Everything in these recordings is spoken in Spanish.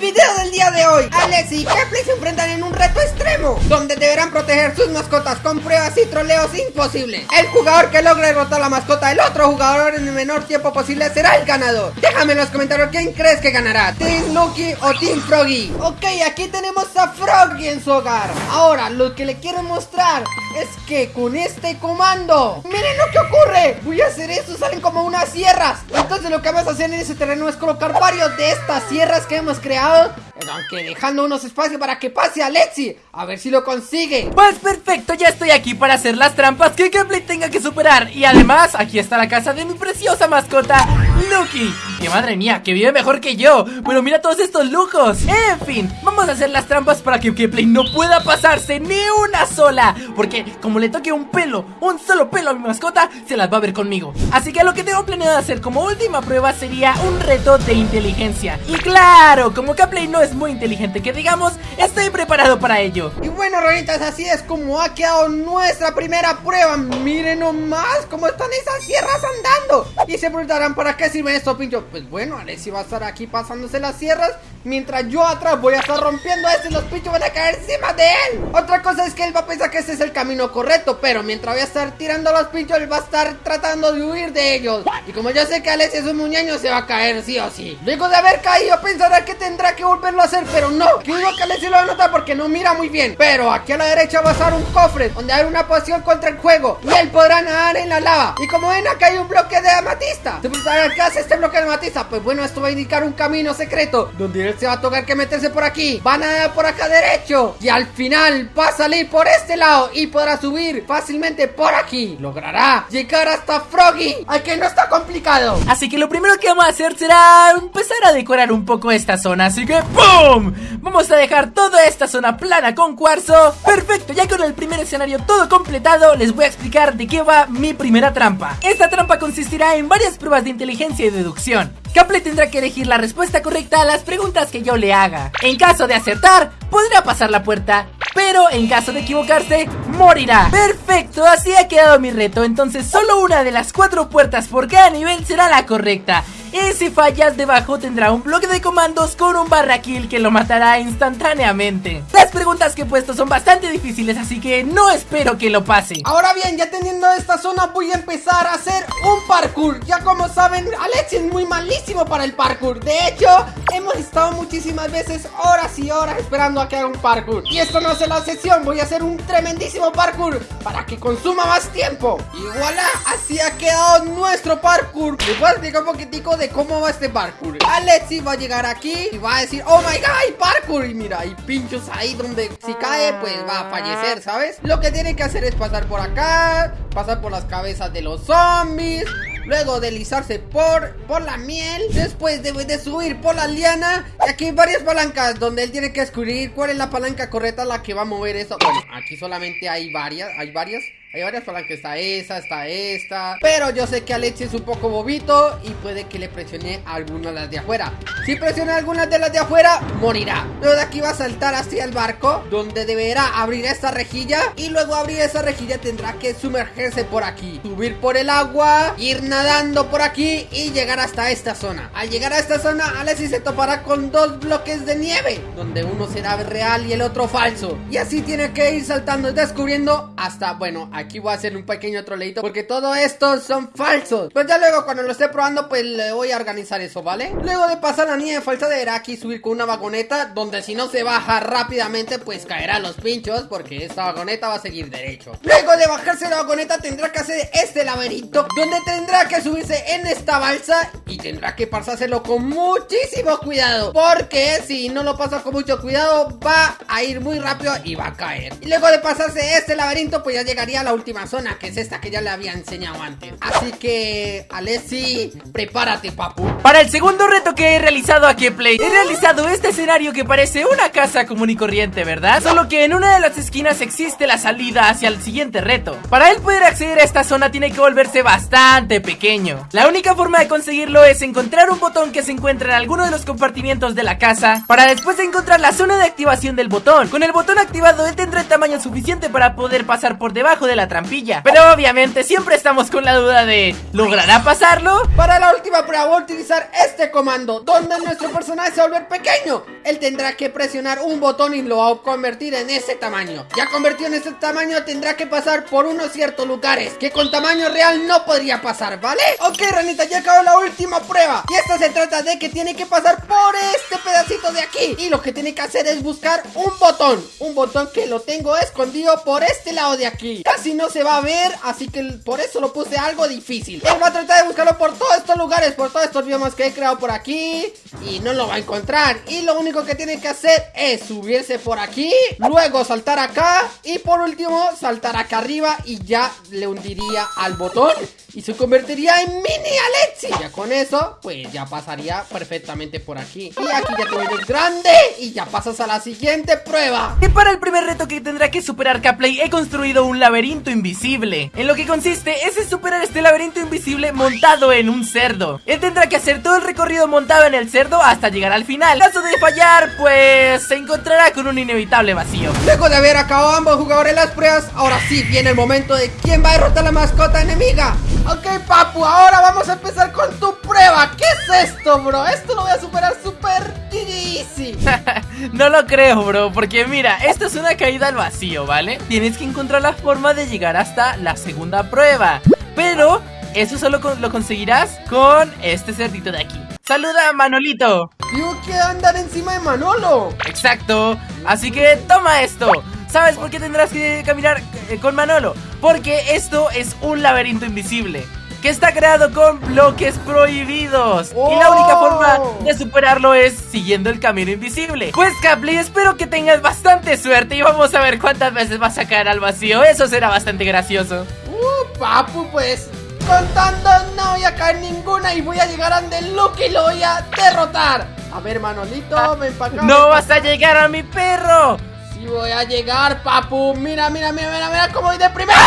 video del de hoy, Alex y Kepler se enfrentan en un reto extremo, donde deberán proteger sus mascotas con pruebas y troleos imposibles. El jugador que logre derrotar la mascota del otro jugador en el menor tiempo posible será el ganador. Déjame en los comentarios quién crees que ganará, Team Lucky o Team Froggy. Ok, aquí tenemos a Froggy en su hogar. Ahora, lo que le quiero mostrar es que con este comando, miren lo que ocurre. Voy a hacer eso, salen como unas sierras. Entonces lo que vamos a hacer en ese terreno es colocar varios de estas sierras que hemos creado aunque dejando unos espacios para que pase Alexi A ver si lo consigue. Pues perfecto, ya estoy aquí para hacer las trampas que Gameplay tenga que superar. Y además, aquí está la casa de mi preciosa mascota, Lucky. Que madre mía, que vive mejor que yo. Pero mira todos estos lujos. En fin, vamos a hacer las trampas para que Gameplay no pueda pasarse ni una sola. Porque como le toque un pelo, un solo pelo a mi mascota Se las va a ver conmigo. Así que lo que tengo planeado hacer como última prueba sería un reto de inteligencia. Y claro, como Gameplay no es muy inteligente que digamos, estoy preparado para ello. Y bueno, ronitas, así es como ha quedado nuestra primera prueba. Miren nomás cómo están esas sierras andando. Y se preguntarán, ¿para qué sirve esto, pincho? Pues bueno, Alexi va a estar aquí pasándose las sierras Mientras yo atrás voy a estar rompiendo esto y los pinchos van a caer encima de él. Otra cosa es que él va a pensar que ese es el camino correcto Pero mientras voy a estar tirando los pinchos, él va a estar tratando de huir de ellos. Y como yo sé que Alexi es un muñeño, se va a caer sí o sí. Luego de haber caído, pensará que tendrá que volverlo a hacer Pero no, que digo que Alexi lo va a notar porque no mira muy bien. Pero aquí a la derecha va a estar un cofre Donde hay una poción contra el juego Y él podrá nadar en la lava. Y como ven, acá hay un bloque de amatista. ¿qué hace este bloque de amatista? Pues bueno, esto va a indicar un camino secreto Donde se va a tocar que meterse por aquí. Van a por acá derecho. Y al final va a salir por este lado Y podrá subir fácilmente por aquí. Logrará llegar hasta Froggy Al que no está complicado. Así que lo primero que vamos a hacer será empezar a decorar un poco esta zona. Así que ¡pum! Vamos a dejar toda esta zona plana con cuarzo. Perfecto, ya con el primer escenario todo completado Les voy a explicar de qué va mi primera trampa. Esta trampa consistirá en varias pruebas de inteligencia y deducción Caple tendrá que elegir la respuesta correcta a las preguntas que yo le haga. En caso de acertar, podrá pasar la puerta, pero en caso de equivocarse, morirá. Perfecto, así ha quedado mi reto, entonces solo una de las cuatro puertas por cada nivel será la correcta. Y si fallas debajo tendrá un bloque de comandos con un barra kill que lo matará instantáneamente. Las preguntas que he puesto son bastante difíciles así que no espero que lo pase. Ahora bien, ya teniendo esta zona voy a empezar a hacer un parkour. Ya como saben, Alex es muy malísimo para el parkour. De hecho, hemos estado muchísimas veces horas y horas esperando a que haga un parkour. Y esto no es la sesión, voy a hacer un tremendísimo parkour para que consuma más tiempo. Y voilà, así ha quedado nuestro parkour. A explicar un poquitico de cómo va este parkour. Alexi va a llegar aquí y va a decir Oh my god, hay parkour Y mira, hay pinchos ahí donde si cae pues va a fallecer, ¿sabes? Lo que tiene que hacer es pasar por acá Pasar por las cabezas de los zombies Luego deslizarse por, por la miel Después debe de subir por la liana. Y aquí hay varias palancas donde él tiene que descubrir cuál es la palanca correcta la que va a mover eso. Bueno, aquí solamente hay varias, hay varias hay varias palancas, está esa, está esta. Pero yo sé que Alexi es un poco bobito Y puede que le presione algunas de las de afuera. Si presiona algunas de las de afuera, morirá. Luego de aquí va a saltar hacia el barco Donde deberá abrir esta rejilla. Y luego abrir esa rejilla tendrá que sumergerse por aquí. Subir por el agua Ir nadando por aquí Y llegar hasta esta zona. Al llegar a esta zona, Alexi se topará con dos bloques de nieve Donde uno será real y el otro falso. Y así tiene que ir saltando y descubriendo Hasta, bueno, aquí voy a hacer un pequeño troleito Porque todo esto son falsos. Pues ya luego cuando lo esté probando pues le voy a organizar eso, ¿vale? Luego de pasar la nieve falsa deberá aquí subir con una vagoneta Donde si no se baja rápidamente pues caerá los pinchos Porque esta vagoneta va a seguir derecho. Luego de bajarse la vagoneta tendrá que hacer este laberinto Donde tendrá que subirse en esta balsa Y tendrá que pasárselo con muchísimo cuidado Porque si no lo pasa con mucho cuidado va a ir muy rápido y va a caer. Y luego de pasarse este laberinto pues ya llegaría a la última zona, que es esta que ya le había enseñado antes. Así que, Alessi, prepárate, papu. Para el segundo reto que he realizado aquí en Play, he realizado este escenario que parece una casa común y corriente, ¿verdad? Solo que en una de las esquinas existe la salida hacia el siguiente reto. Para él poder acceder a esta zona tiene que volverse bastante pequeño. La única forma de conseguirlo es encontrar un botón que se encuentra en alguno de los compartimientos de la casa, para después encontrar la zona de activación del botón. Con el botón activado, él tendrá el tamaño suficiente para poder pasar pasar por debajo de la trampilla. Pero obviamente siempre estamos con la duda de ¿Logrará pasarlo? Para la última prueba voy a utilizar este comando Donde nuestro personaje se va a volver pequeño. Él tendrá que presionar un botón y lo va a convertir en ese tamaño. Ya convertido en ese tamaño tendrá que pasar por unos ciertos lugares Que con tamaño real no podría pasar, ¿vale? Ok, ranita, ya acabó la última prueba. Y esta se trata de que tiene que pasar por este pedacito de aquí. Y lo que tiene que hacer es buscar un botón. Un botón que lo tengo escondido por este lado de aquí Casi no se va a ver, así que por eso lo puse algo difícil Él va a tratar de buscarlo por todos estos lugares Por todos estos biomas que he creado por aquí Y no lo va a encontrar Y lo único que tiene que hacer es subirse por aquí Luego saltar acá Y por último saltar acá arriba Y ya le hundiría al botón y se convertiría en mini Alexi. Ya con eso, pues ya pasaría perfectamente por aquí. Y aquí ya te el grande y ya pasas a la siguiente prueba. Y para el primer reto que tendrá que superar Caplay, he construido un laberinto invisible. En lo que consiste es superar este laberinto invisible montado en un cerdo. Él tendrá que hacer todo el recorrido montado en el cerdo hasta llegar al final. En caso de fallar, pues se encontrará con un inevitable vacío. Luego de haber acabado ambos jugadores las pruebas, ahora sí viene el momento de quién va a derrotar a la mascota enemiga. Ok, papu, ahora vamos a empezar con tu prueba. ¿Qué es esto, bro? Esto lo voy a superar súper easy. no lo creo, bro, porque mira, esto es una caída al vacío, ¿vale? Tienes que encontrar la forma de llegar hasta la segunda prueba. Pero eso solo lo conseguirás con este cerdito de aquí. ¡Saluda, Manolito! Yo quiero andar encima de Manolo. Exacto. Así que toma esto. ¿Sabes por qué tendrás que caminar eh, con Manolo? Porque esto es un laberinto invisible que está creado con bloques prohibidos Y la única forma oh. de superarlo es siguiendo el camino invisible Pues Caply, espero que tengas bastante suerte Y vamos a ver cuántas veces vas a caer al vacío Eso será bastante gracioso Uh, papu, pues Contando no voy a caer ninguna Y voy a llegar a Luke y lo voy a derrotar A ver, Manolito, ven para acá ¡No vas a llegar a mi perro! Y voy a llegar, papu. Mira, mira, mira, mira, mira cómo voy de primera.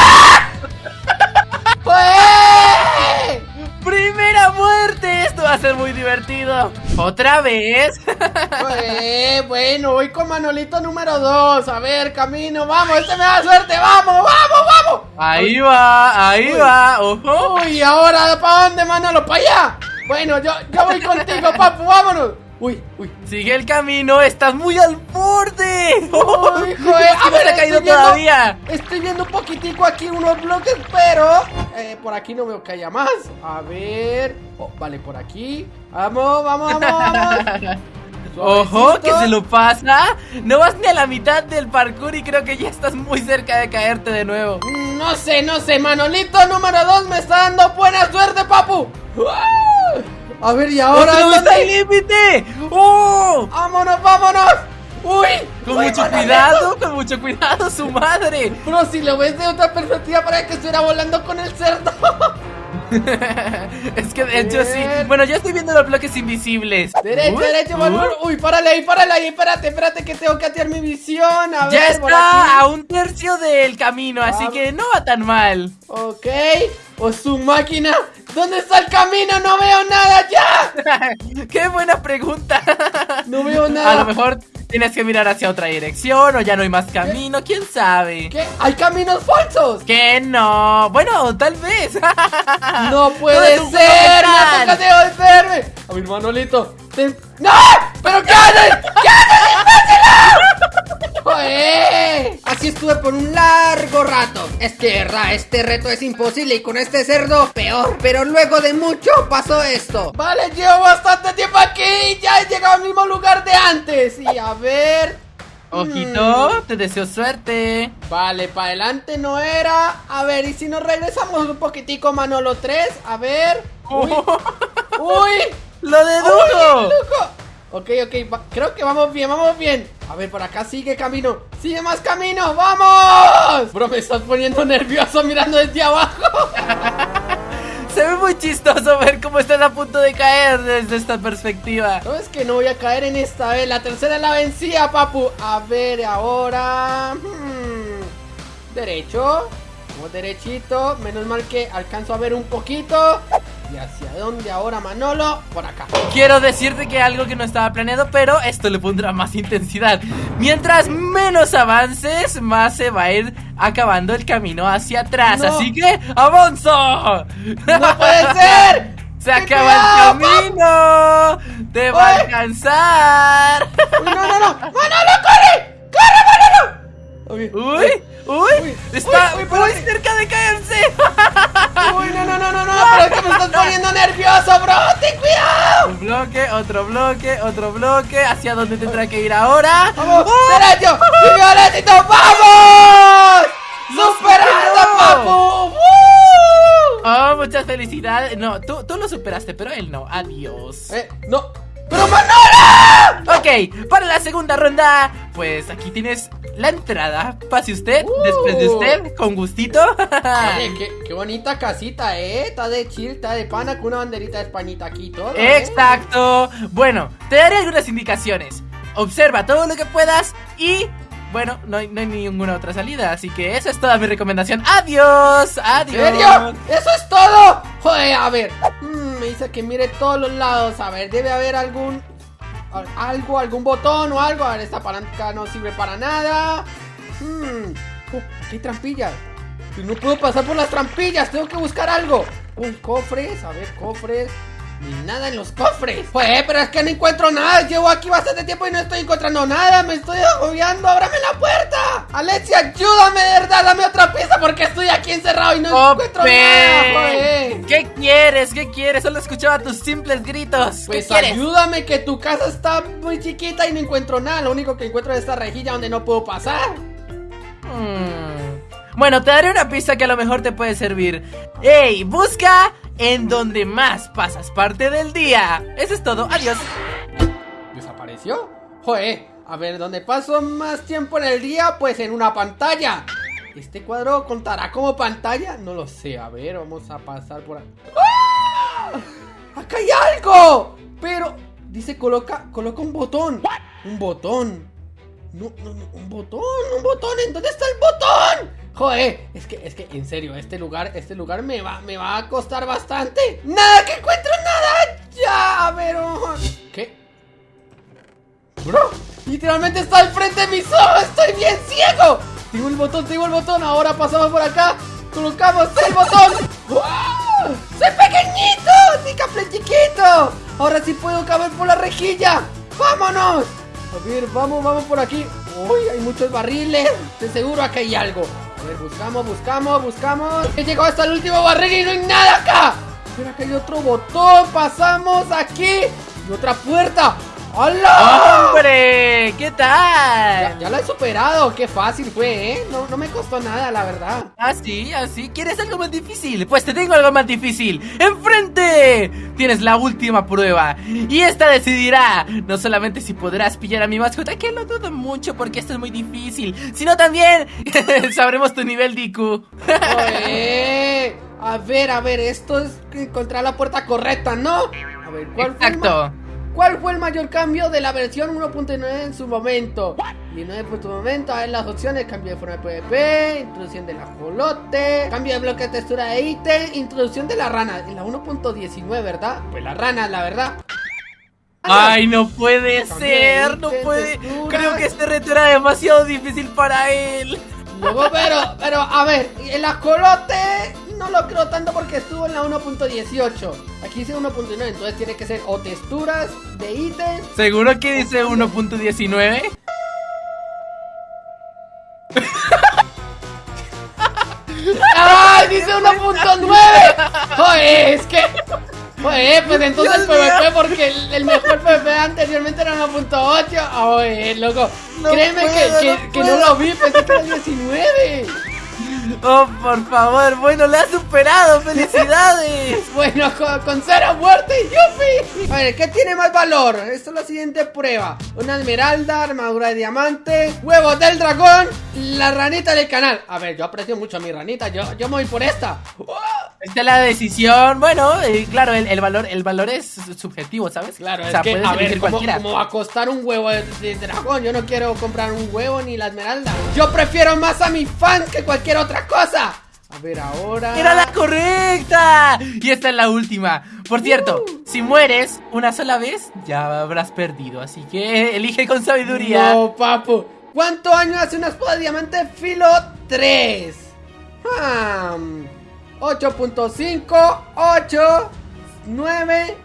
¡Pues! ¡Primera muerte! Esto va a ser muy divertido. ¿Otra vez? Pues, bueno, voy con Manolito número 2. A ver, camino, vamos, este me da suerte. ¡Vamos, vamos, vamos! Ahí va, ahí va. Ojo. Uy, ahora, ¿para dónde, Manolo? ¿Para allá? Bueno, yo, yo voy contigo, papu, vámonos. Uy, uy. Sigue el camino, estás muy al borde. Joder. A ver, ha caído todavía. Estoy viendo un poquitico aquí unos bloques, pero eh, por aquí no veo que haya más. A ver. Oh, vale, por aquí. Vamos, vamos, vamos, vamos. Ojo, que se lo pasa. No vas ni a la mitad del parkour y creo que ya estás muy cerca de caerte de nuevo. No sé, no sé. Manolito número 2 me está dando buena suerte, papu. A ver, ¿y ahora dónde está el límite? ¡Oh! ¡Vámonos, vámonos! ¡Uy! Con mucho cuidado, con mucho cuidado, su madre. Pero si lo ves de otra perspectiva, para que estuviera volando con el cerdo. es que de hecho sí. Bueno, yo estoy viendo los bloques invisibles. Derecho, derecho, Uy, párale ahí, párale ahí. Espérate, espérate, que tengo que atear mi visión. A ya está a un tercio del camino, así que no va tan mal. Ok. O su máquina. ¿Dónde está el camino? No veo nada ya. Qué buena pregunta. No veo nada. A lo mejor tienes que mirar hacia otra dirección o ya no hay más camino, quién sabe. ¿Qué? ¿Hay caminos falsos? Que no. Bueno, tal vez. No puede ser. ¡Me toca devolverme! A mi ¡No! ¡Pero qué haces! ¿Qué haces, ¡Joder! Así estuve por un largo rato. Es que, verdad, este reto es imposible y con este cerdo peor. Pero luego de mucho pasó esto. Vale, llevo bastante tiempo aquí. Ya he llegado al mismo lugar de antes. Y a ver. Ojito, mm. te deseo suerte. Vale, para adelante no era. A ver, y si nos regresamos un poquitico, Manolo 3. A ver. Uy. Uy. ¡Lo dedujo! Ok, ok, creo que vamos bien, vamos bien. A ver, por acá sigue camino ¡Sigue más camino! ¡Vamos! Bro, me estás poniendo nervioso mirando desde abajo. Se ve muy chistoso ver cómo estás a punto de caer desde esta perspectiva. No, es que no voy a caer en esta vez La tercera la vencía, papu. A ver, ahora... Hmm, derecho Vamos derechito. Menos mal que alcanzo a ver un poquito ¿Y hacia dónde ahora, Manolo? Por acá. Quiero decirte que algo que no estaba planeado, pero esto le pondrá más intensidad. Mientras menos avances, más se va a ir acabando el camino hacia atrás. No. Así que, ¡avanza! ¡No puede ser! ¡Se ¡Qué acaba el camino! ¡Te va a alcanzar! Uy, no, no, no. ¡Manolo, corre! ¡Corre, Manolo! Uy, ¡Uy! ¡Uy! ¡Está uy, uy, muy cerca de caerse! uy, no, no, no, no, no, pero es que me estás poniendo nervioso, bro. ¡Ten cuidado! Un bloque, otro bloque, otro bloque. ¿Hacia dónde tendrá que ir ahora? ¡Vamos! ¡Derecho! ¡Y violetito! ¡Vamos! ¡Superando, papu! Oh, muchas felicidades. No, tú, tú lo superaste, pero él no. Adiós. Eh, no. ¡Pero Manolo! Ok, para la segunda ronda, pues aquí tienes la entrada. Pase usted, Uh. después de usted, con gustito. Oye, qué, qué bonita casita, ¿eh? Está de chill, está de pana con una banderita de Españita aquí todo. ¿eh? Exacto. Bueno, te daré algunas indicaciones. Observa todo lo que puedas y... Bueno, no hay, no hay ninguna otra salida, así que esa es toda mi recomendación. Adiós, ¿En adiós. serio? ¡Eso es todo! Joder, a ver. Mm, me dice que mire todos los lados. A ver, debe haber algún. Al- Algo, algún botón o algo. A ver, esta palanca no sirve para nada. Hmm. Oh, aquí hay trampillas. No puedo pasar por las trampillas. Tengo que buscar algo. Uy, cofres. A ver, cofres. Ni nada en los cofres. Pues, pero es que no encuentro nada. Llevo aquí bastante tiempo y no estoy encontrando nada. Me estoy agobiando. ¡Ábrame la puerta! Alexia, ayúdame, de verdad. Dame otra pista porque estoy aquí encerrado y no encuentro nada. Joder. ¿Qué quieres? ¿Qué quieres? Solo escuchaba tus simples gritos. ¿Qué Pues ayúdame que tu casa está muy chiquita y no encuentro nada. Lo único que encuentro es esta rejilla donde no puedo pasar. Hmm. Bueno, te daré una pista que a lo mejor te puede servir. ¡Ey! Busca en donde más pasas parte del día. Eso es todo. Adiós. ¿Desapareció? Joder, a ver, ¿dónde paso más tiempo en el día? Pues en una pantalla. ¿Este cuadro contará como pantalla? No lo sé, a ver, vamos a pasar por aquí. ¡Ah! ¡Acá hay algo! Pero, dice coloca, coloca un botón. Un botón. No, no, no, un botón, un botón. ¿En dónde está el botón? Joder, es que, es que, en serio, este lugar, este lugar me va, me va a costar bastante. ¡Nada que encuentro nada! ¡Ya! A ver, oh. ¿qué? Bro, literalmente está al frente de mis ojos, estoy bien ciego. Tengo el botón, tengo el botón, ahora pasamos por acá, colocamos el botón. ¡Wow! ¡Soy pequeñito! ¡Sí, café chiquito! Ahora sí puedo caber por la rejilla. ¡Vámonos! A ver, vamos, vamos por aquí. Uy, hay muchos barriles. De seguro acá hay algo. A ver, buscamos, buscamos, buscamos. He llegado hasta el último barril y no hay nada acá. Pero acá hay otro botón. Pasamos aquí. Y otra puerta. ¡Hola! ¡Hombre! ¿Qué tal? Ya, ya lo he superado, qué fácil fue, ¿eh? No, no me costó nada, la verdad. ¿Así? ¿Así? ¿Quieres algo más difícil? Pues te tengo algo más difícil. ¡Enfrente! Tienes la última prueba. Y esta decidirá no solamente si podrás pillar a mi mascota, que lo dudo mucho porque esto es muy difícil, sino también sabremos tu nivel de IQ. A ver, a ver, esto es encontrar la puerta correcta, ¿no? A ver, ¿cuál fue, Exacto. ¿Cuál fue el mayor cambio de la versión 1.9 en su momento? 19 por tu momento, a ver las opciones, cambio de forma de PvP, introducción del ajolote, cambio de bloque de textura de ítem, introducción de la rana, en la 1.19, ¿verdad? Pues la rana, la verdad. Ay, no puede ser, no puede. Creo que este reto era demasiado difícil para él. Luego, pero, pero, a ver, el ajolote no lo creo tanto porque estuvo en la 1.18. Aquí dice 1.9, entonces tiene que ser o texturas de ítems. ¿Seguro que dice 1.19? ¡Ay, dice 1.9! Joder, es que. Joder, pues entonces el. PvP, porque el, el mejor PvP anteriormente era 1.8. Joder, loco. No Créeme que- puedo, que, no que no puedo. lo vi, pensé que era 19. Oh, por favor, bueno, le has superado, felicidades. Bueno, con, con cero muerte, yupi. A ver, ¿qué tiene más valor? Esta es la siguiente prueba. Una esmeralda, armadura de diamante, huevos del dragón, la ranita del canal. A ver, yo aprecio mucho a mi ranita, yo, yo me voy por esta. Esta es la decisión, bueno, eh, claro, el, el valor el valor es subjetivo, ¿sabes? Claro, o sea, es que, puedes a ver, elegir ¿cómo, cualquiera. cómo va a costar un huevo de, de dragón? Yo no quiero comprar un huevo ni la esmeralda. Yo prefiero más a mi fan que cualquier otra cosa. A ver, ahora. ¡Era la correcta! Y esta es la última. Por cierto, Uh. si mueres una sola vez, ya habrás perdido. Así que elige con sabiduría. No, papu. ¿Cuánto año hace una espada de diamante filo 3? Hmm, 8.5, 8, 9,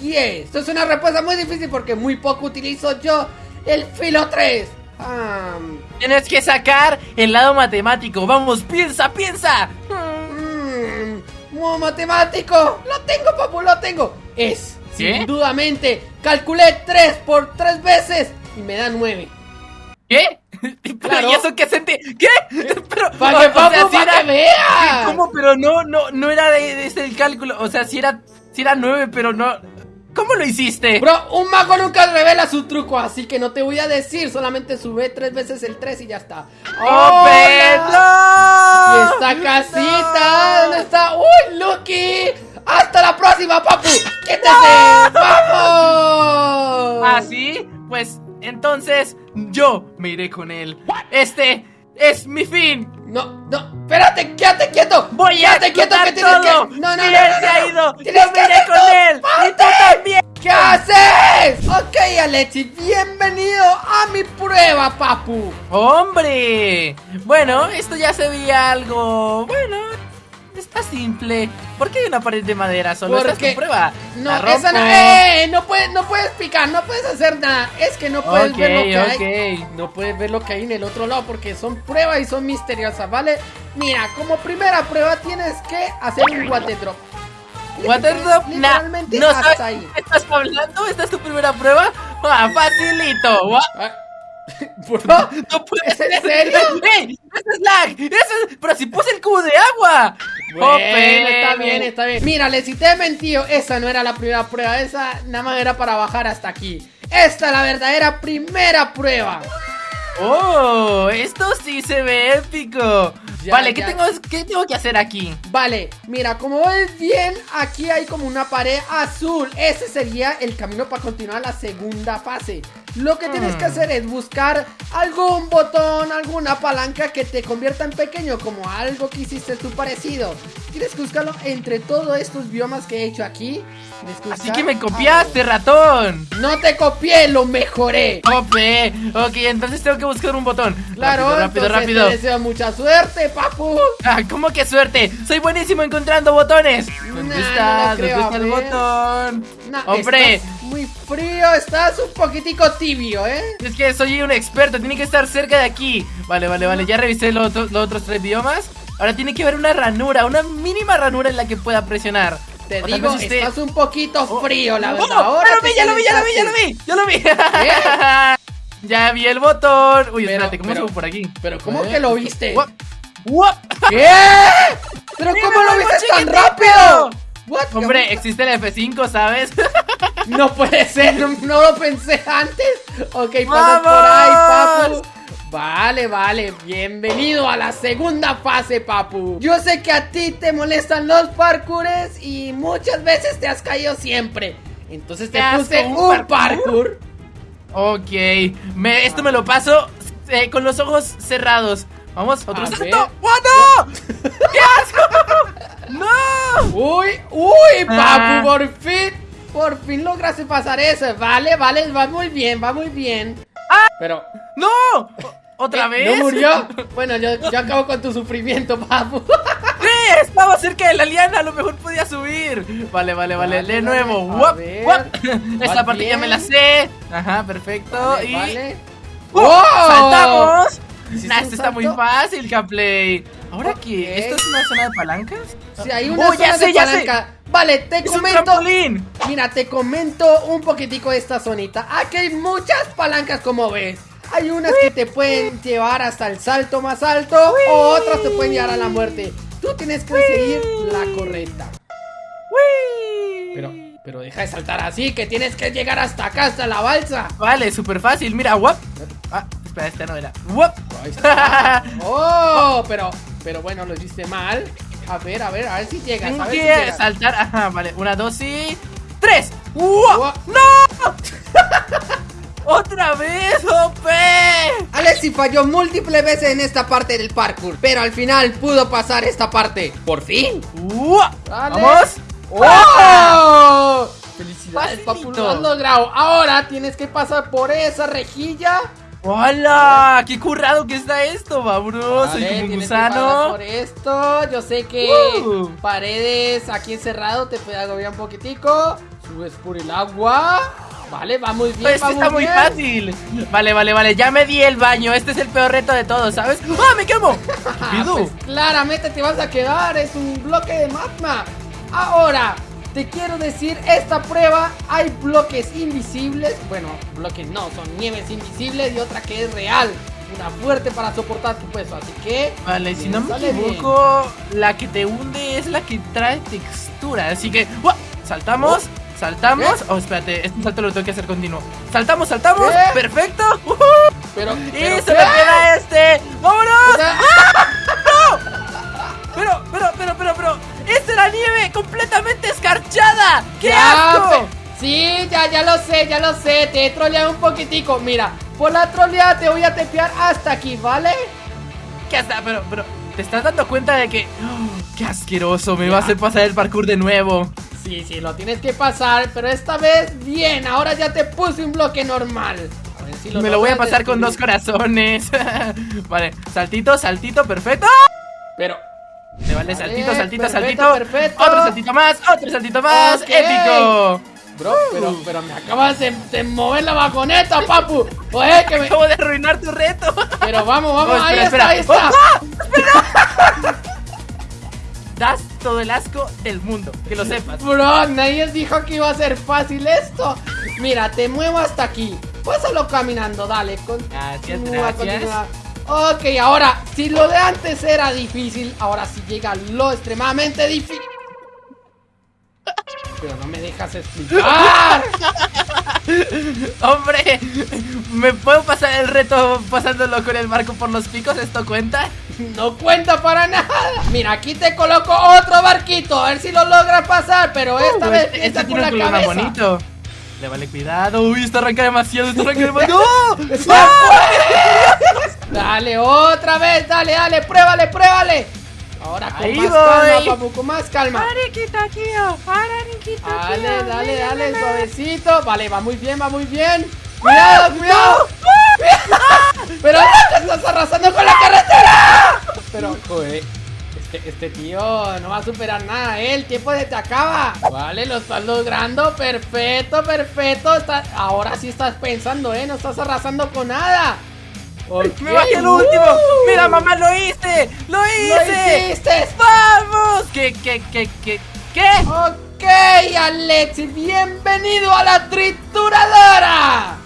10. Esto es una respuesta muy difícil porque muy poco utilizo yo el filo 3. Hmm, Tienes que sacar el lado matemático. Vamos, piensa, piensa. mm, matemático. Lo tengo, papu, lo tengo. Es, ¿Qué? sin dudamente, calculé 3 por 3 veces y me da 9. ¿Qué? Pero, Claro. ¿Y eso qué sentí? ¿Qué? Pero, Para o- que, o papu, sea, sí para era- que veas. ¿Cómo? Pero no, no, no era de, de ese el cálculo. O sea, si era, si era nueve, pero no. ¿Cómo lo hiciste? Bro, un mago nunca revela su truco, así que no te voy a decir, solamente sube tres veces el 3 y ya está. ¡Oh, ¡Hola! Pedro! Y esta casita, ¿dónde está? ¡Uy, Lucky! ¡Hasta la próxima, papu! ¡Quítese! ¡Vamos! ¿Ah, sí? Pues entonces yo me iré con él. Este es mi fin. No, no, espérate, quédate quieto. Voy a quédate quieto que tienes todo. que. No, no, no, él no, se ha no, ido. no. Tienes Yo que iré con él. Y tú también. ¿Qué haces? Ok, Alexi, bienvenido a mi prueba, papu. ¡Hombre! Bueno, esto ya se veía algo. Bueno, está simple. ¿Por qué hay una pared de madera? Solo esta es Porque- tu prueba. No, esa no. ¡eh! no puedes, no puedes picar, no puedes hacer nada. Es que no puedes Ok, ver lo que hay. ok. No puedes ver lo que hay en el otro lado porque son pruebas y son misteriosas, ¿vale? Mira, como primera prueba tienes que hacer un water drop. Waterdrop, nah, Literalmente no hasta sabes ahí. estás hablando. ¿Esta es tu primera prueba? Ah, facilito. Gua- Ah, Bro, No puede ¿Es en serio? ¡Ey! ¡Ese es lag! ¡Ese es... Pero si puse el cubo de agua. Bueno, está bien, está bien. Mírale, si te he mentido, esa no era la primera prueba, esa nada más era para bajar hasta aquí. Esta es la verdadera primera prueba. Oh, esto sí se ve épico. Ya, vale, ¿qué tengo, ¿qué tengo que hacer aquí? Vale, mira, como ves bien, aquí hay como una pared azul. Ese sería el camino para continuar la segunda fase. Lo que tienes que Hmm. hacer es buscar algún botón, alguna palanca que te convierta en pequeño, como algo que hiciste tú parecido. Tienes que buscarlo entre todos estos biomas que he hecho aquí. Que Así que me copiaste, ratón. No te copié, lo mejoré. Jope. Ok, entonces tengo que buscar un botón. Claro, rápido, rápido, te deseo mucha suerte, papu. Ah, ¿cómo que suerte? Soy buenísimo encontrando botones. ¿Dónde Nah, está? no lo creo, ¿Dónde está el botón? No, Hombre, estás muy frío, estás un poquitico tibio, ¿eh? es que soy un experto, tiene que estar cerca de aquí. Vale, vale, vale, ya revisé los, otros- los otros tres biomas. Ahora tiene que haber una ranura, una mínima ranura en la que pueda presionar. Te digo, esté- estás un poquito Oh. frío, la ¡Oh! verdad. Ahora ya lo vi, ya lo vi, ya lo vi, ya lo vi, ya lo vi. ya vi el botón. Uy, Pero- espérate, ¿cómo pero- subo por aquí? Pero ¿cómo Eh, que lo viste? Guap. ¿Qué? ¿Pero cómo lo viste tan rápido? What? Hombre, existe el F5, ¿sabes? No puede ser, no, no lo pensé antes. Ok, pasas por ahí, ¡Vamos! papu. Vale, vale, bienvenido a la segunda fase, papu. Yo sé que a ti te molestan los parkours y muchas veces te has caído siempre. Entonces te puse ¿un un parkour? parkour. ok, me, esto me lo paso eh, con los ojos cerrados. Vamos, otro salto. ¡Oh, no! ¡Qué asco! ¡No! Uy, uy, papu, Ah. por fin, por fin lograste pasar eso. Vale, vale, va muy bien, va muy bien. Pero, ¡No! ¿Otra ¿eh, vez? ¿No murió? Bueno, yo, yo acabo con tu sufrimiento, papu. ¡Sí! Estaba cerca de la liana, a lo mejor podía subir. Vale, vale, vale, Vale, de vale, nuevo. ver. ¡Guap! Esta ¿Vas parte ya me la sé. Ajá, perfecto. Vale, y. vale. ¡Wow! ¡Saltamos! ¿Hiciste Nah, esto está muy fácil, Gameplay. ¿Ahora qué? ¿Esto es una zona de palancas? Si hay una ¡Oh, ya zona sé, de ya sé! palanca. Vale, te ¡Es un comento. Mira, te comento un poquitico de esta zonita. Aquí hay muchas palancas, como ves. Hay unas que te pueden llevar hasta el salto más alto, o otras te pueden llevar a la muerte. Tú tienes que seguir la correcta. Pero, pero deja de saltar así, que tienes que llegar hasta acá, hasta la balsa. Vale, súper fácil. Mira, guap. Ah, espera, esta no era. ¡Guap! Oh, pero, pero bueno, lo hiciste mal. A ver, a ver, a ver si llegas. Tengo a ver si que llegas. saltar. Ajá, vale. Una, dos y. ¡Tres! ¡No! ¡Otra vez! Alex, Alexi falló múltiples veces en esta parte del parkour, pero al final pudo pasar esta parte. ¡Por fin! Dale. ¡Vamos! ¡Oh! Felicidades, papu, lo has logrado. Ahora tienes que pasar por esa rejilla. ¡Hola! ¡Qué currado que está esto, Babro! Soy como un gusano. por esto. Yo sé que Uh. paredes aquí encerrado te puede agobiar un poquitico. Subes por el agua. Vale, va muy bien. Esto va está muy bien. fácil. Vale, vale, vale. Ya me di el baño. Este es el peor reto de todos, ¿sabes? ¡Ah, me quemo! Pues claramente te vas a quedar, es un bloque de magma. Ahora, te quiero decir, esta prueba hay bloques invisibles. Bueno, bloques no, son nieves invisibles y otra que es real. Una fuerte para soportar tu peso, así que... Vale, si no me bien. equivoco, la que te hunde es la que trae textura. Así que, saltamos, saltamos. ¿Qué? Oh, espérate, este salto lo tengo que hacer continuo. Saltamos, saltamos. ¿Qué? Perfecto. Pero... Y se me queda este. O ¡Vámonos! sea, Pero, pero, pero, pero, pero. ¡Esta era nieve completamente escarchada! ¡Qué ya, asco! pe- Sí, ya, ya lo sé, ya lo sé. Te he troleado un poquitico. Mira, por la troleada te voy a tepear hasta aquí, ¿vale? ¿Qué hasta? Pero, pero, ¿te estás dando cuenta de que. ¡Oh, ¡Qué asqueroso! Me Ya. va a hacer pasar el parkour de nuevo. Sí, sí, lo tienes que pasar, pero esta vez bien, ahora ya te puse un bloque normal. A ver si Me lo voy a pasar con dos corazones. vale, saltito, saltito, perfecto. Pero, Me vale, saltito, saltito, perfecto, saltito. perfecto. Otro saltito más, otro saltito más. Ok. ¡Épico! bro, pero, pero me acabas de, de mover la vagoneta, papu. Oye, que me... Acabo de arruinar tu reto. Pero vamos, vamos, Oh, ahí espera, está, ahí espera. está. Das todo el asco del mundo, que lo sepas. Bro, nadie dijo que iba a ser fácil esto. Mira, te muevo hasta aquí. Pásalo caminando, dale. Gracias, Continúa, gracias. continúa. Ok, ahora, si lo de antes era difícil, ahora sí llega lo extremadamente difícil. Pero no me dejas explicar. Hombre, ¿me puedo pasar el reto pasándolo con el barco por los picos? ¿Esto cuenta? No cuenta para nada. Mira, aquí te coloco otro barquito. A ver si lo logras pasar. Pero esta Uh, vez este, este tiene un cabeza. bonito. Le vale cuidado. Uy, esto arranca demasiado, esto arranca demasiado. ¡No! ¡Ah! Dale, otra vez, dale, dale, pruébale, pruébale. Ahora con Ahí más voy. calma, papu, con más calma. oh, Dale, dale, dale, suavecito. Vale, va muy bien, va muy bien. Cuidado, cuidado. Pero no te estás arrasando con la carretera. Pero, joder. Este, este tío no va a superar nada, ¿eh? El tiempo se te acaba. Vale, lo estás logrando. Perfecto, perfecto. Está- Ahora sí estás pensando, ¿eh? No estás arrasando con nada. Me bajé el Uh. último. Mira, mamá, lo hice. Lo ¡Lo hice. hiciste! ¡Vamos! ¿Qué, qué, qué, qué? ¿Qué? Ok, Alexi, bienvenido a la trituradora.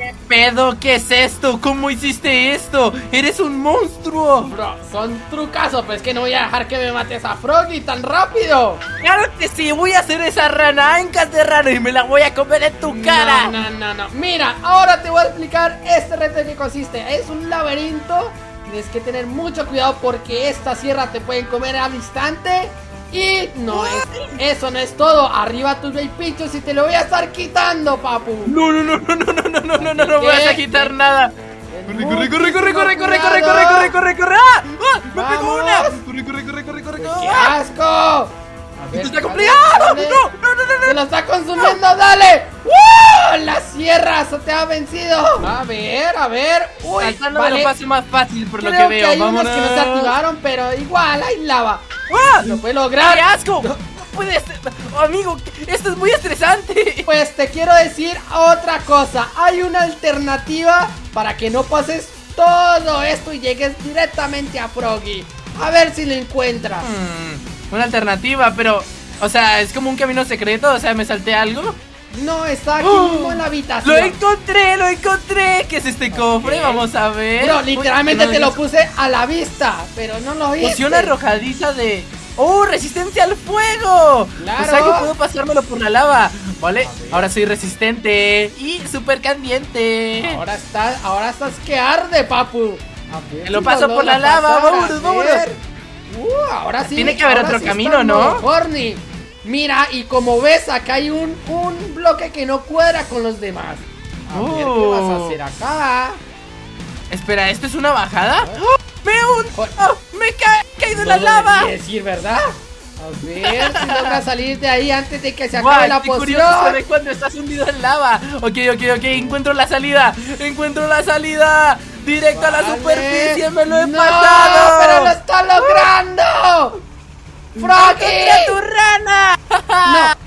¿Qué pedo? ¿Qué es esto? ¿Cómo hiciste esto? ¡Eres un monstruo! Bro, son trucazos, pues que no voy a dejar que me mates a Froggy tan rápido. ¡Claro que sí! Voy a hacer esa rana ancas de rana y me la voy a comer en tu cara. No, no, no, no. Mira, ahora te voy a explicar este reto qué consiste. Es un laberinto. Tienes que tener mucho cuidado porque esta sierra te pueden comer al instante. Y no es, eso no es todo. Arriba tus pinchos y te lo voy a estar quitando, papu. No, no, no, no, no, no, no, no, no, no, no ¿Qué? vas a quitar nada. Corre, corre, corre, corre, corre, corre, corre, corre, corre, corre, corre. ¡Ah! ¡Ah! ¡Me pegó una! Corre, corre, corre, corre, corre, ¡Qué corre. asco! A ver, ¡Esto está complicado! ¡No, no, no, no, ¡Se no! lo está consumiendo! ¡Dale! ¡Uh! ¡La sierra! ¡Eso te ha vencido! A ver, a ver. ¡Uy! Vale. lo paso más fácil por lo Creo que veo. hay Vámonos. unos que no se activaron, pero igual hay lava. ¡Ah! ¡Lo puede ¡Qué lograr! asco! No puede ser. Oh, amigo, esto es muy estresante. Pues te quiero decir otra cosa. Hay una alternativa para que no pases todo esto y llegues directamente a Froggy. A ver si lo encuentras. Hmm, una alternativa, pero. O sea, es como un camino secreto. O sea, me salté algo. No, está aquí ¡Oh! mismo en la habitación. ¡Lo encontré! ¡Lo encontré! ¿Qué es este cofre? Vamos a ver. Bro, Uy, literalmente no te lo puse a la vista, pero no lo viste. Poción arrojadiza de. ¡Oh! ¡Resistencia al fuego! Claro. O sea que puedo pasármelo por la lava. ¿Vale? Ahora soy resistente y súper caliente. Ahora estás, ahora estás que arde, papu. Ver Te lo paso por la lava, vámonos, vámonos. Uh, ahora sí. Tiene que haber otro sí camino, ¿no? Horny. Mira, y como ves, acá hay un, un bloque que no cuadra con los demás. A ver qué Oh. vas a hacer acá. Espera, ¿esto es una bajada? ¡Oh! ¡Me hundo! Joder. ¡Me he ca- caído en No la lava! deberías ir, ¿verdad? A ver si logras salir de ahí antes de que se acabe la qué curioso poción. ve cuando estás hundido en lava Ok, ok, ok, encuentro la salida Encuentro la salida Directo a la superficie, me lo he no, pasado pero lo está logrando. ¡Froggy! ¡Encontré tu rana!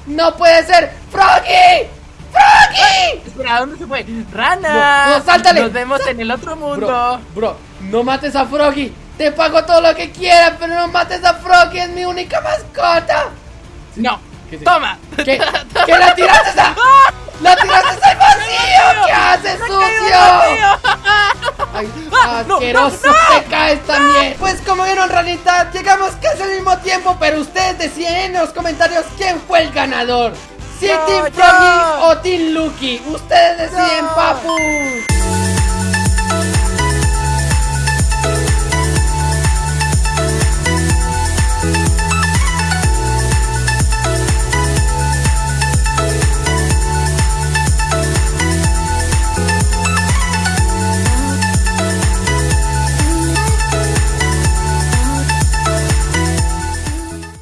No, no puede ser. ¡Froggy! ¡Froggy! Espera, ¿dónde se fue? ¡Rana! No, no, sáltale. Nos vemos en el otro mundo Bro, bro, no mates a Froggy. Te pago todo lo que quieras, pero no mates a Froggy, es mi única mascota. No, ¿Qué toma ¿Qué? ¿Qué la tiraste a... ¡La tiraste al vacío! ¿Qué haces, ¡Me cayó sucio? Ay, asqueroso, te caes también. Pues como vieron, ranita, llegamos casi al mismo tiempo, pero ustedes deciden en los comentarios quién fue el ganador. Si Team. Froggy o Team Lucky. Ustedes deciden, Yo. papus.